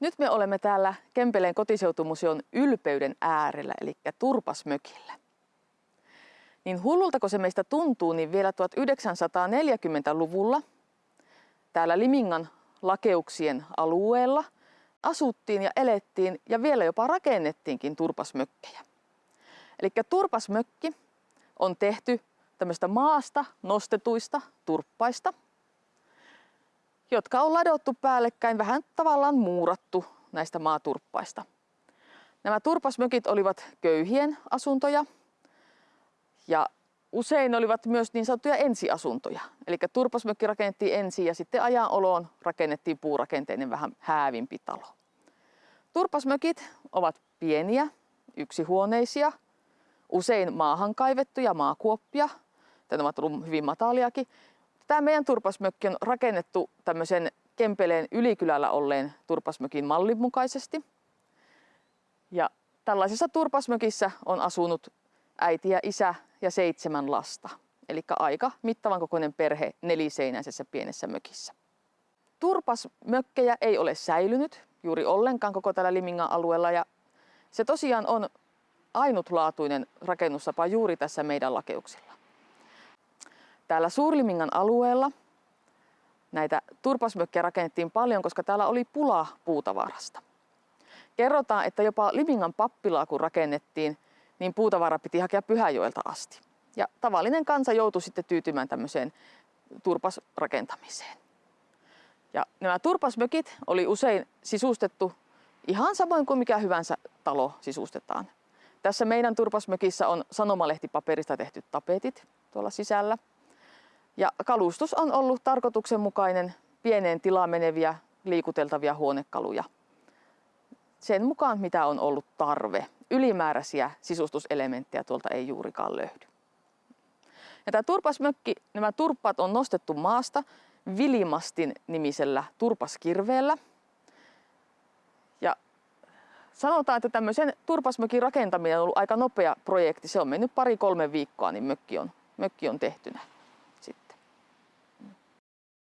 Nyt me olemme täällä Kempeleen kotiseutumuseon ylpeyden äärellä, eli Turpasmökillä. Niin hullulta kun se meistä tuntuu, niin vielä 1940-luvulla täällä Limingan lakeuksien alueella asuttiin ja elettiin ja vielä jopa rakennettiinkin turpasmökkejä. Eli turpasmökki on tehty tämmöistä maasta nostetuista turppaista, jotka on ladottu päällekkäin, vähän tavallaan muurattu näistä maaturppaista. Nämä turpasmökit olivat köyhien asuntoja ja usein olivat myös niin sanottuja ensiasuntoja. Eli turpasmökki rakennettiin ensin ja sitten ajan oloon rakennettiin puurakenteinen vähän häävimpi talo. Turpasmökit ovat pieniä, yksihuoneisia, usein maahan kaivettuja maakuoppia, ne ovat olleet hyvin mataliakin. Tämä meidän turpasmökki on rakennettu tämmöisen Kempeleen ylikylällä olleen turpasmökin mallin mukaisesti. Ja tällaisessa turpasmökissä on asunut äiti ja isä ja seitsemän lasta. Eli aika mittavan kokoinen perhe neliseinäisessä pienessä mökissä. Turpasmökkejä ei ole säilynyt juuri ollenkaan koko tällä Limingan alueella ja se tosiaan on ainutlaatuinen rakennustapa juuri tässä meidän lakeuksilla. Täällä Suurlimingan alueella näitä turpasmökkejä rakennettiin paljon, koska täällä oli pula puutavarasta. Kerrotaan, että jopa Limingan pappilaa kun rakennettiin, niin puutavara piti hakea Pyhäjoelta asti. Ja tavallinen kansa joutui sitten tyytymään tämmöiseen turpasrakentamiseen. Ja nämä turpasmökit oli usein sisustettu ihan samoin kuin mikä hyvänsä talo sisustetaan. Tässä meidän turpasmökissä on sanomalehtipaperista tehty tapetit tuolla sisällä. Ja kalustus on ollut tarkoituksenmukainen pieneen tilaan meneviä liikuteltavia huonekaluja. Sen mukaan mitä on ollut tarve. Ylimääräisiä sisustuselementtejä tuolta ei juurikaan löydy. Ja tämä turpasmökki, nämä turppat on nostettu maasta Vilimastin nimisellä turpaskirveellä. Ja sanotaan, että tämmöisen turpasmökin rakentaminen on ollut aika nopea projekti. Se on mennyt pari-kolme viikkoa, niin mökki on, mökki on tehtynä.